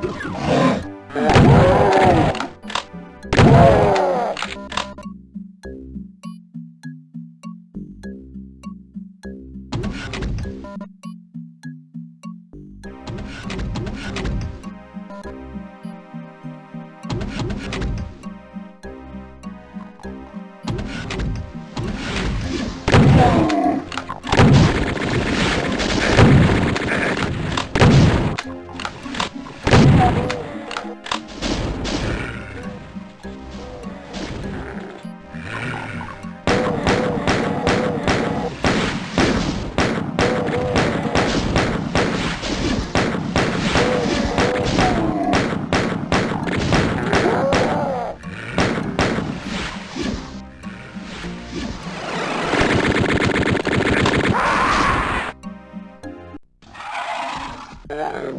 Oh, my God. Yeah.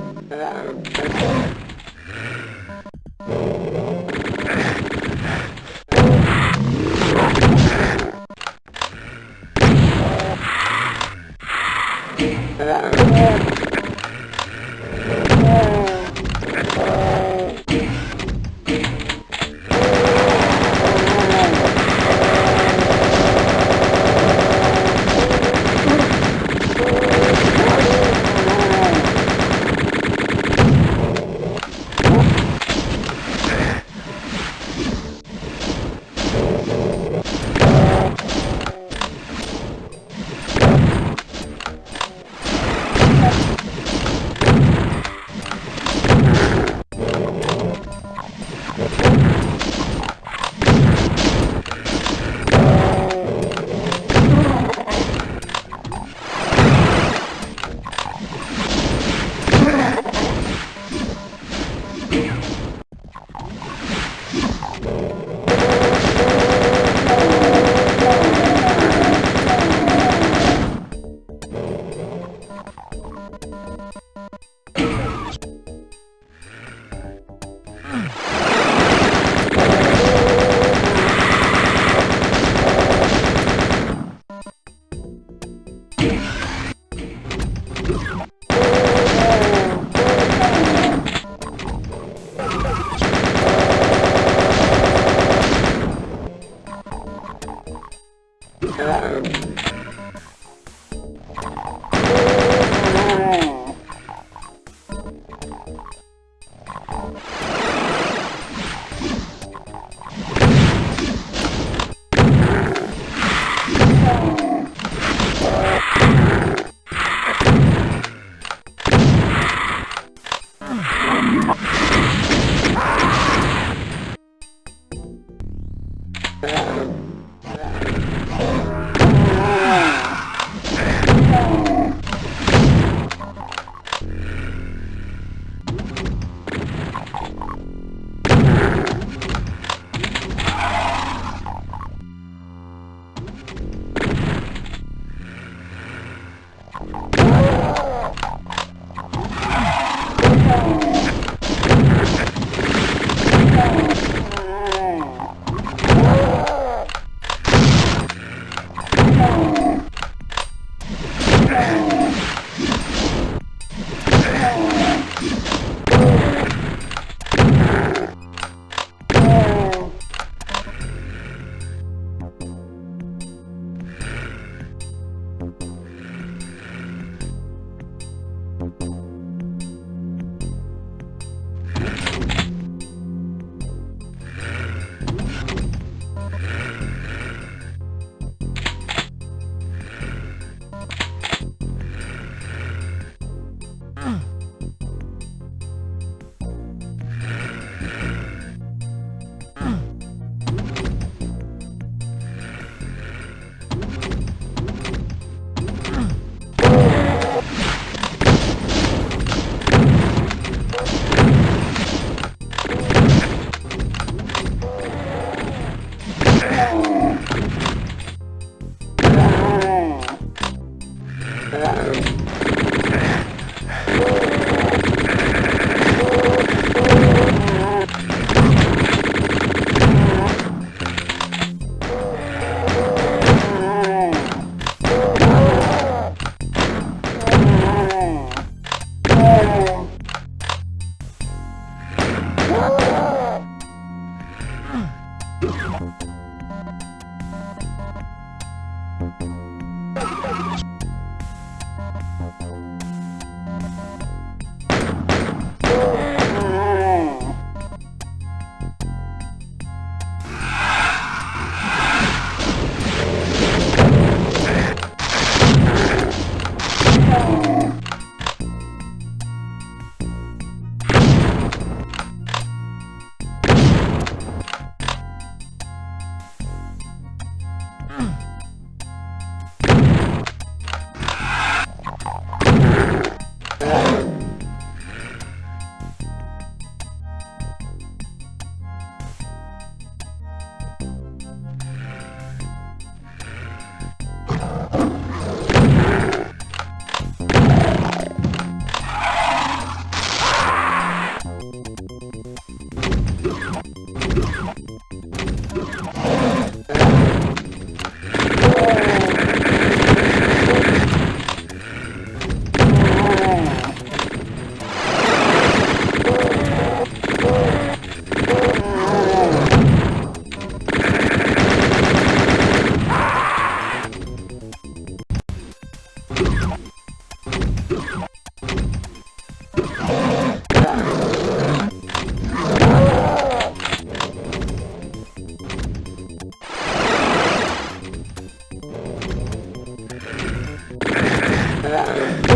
Ah.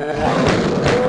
Ah.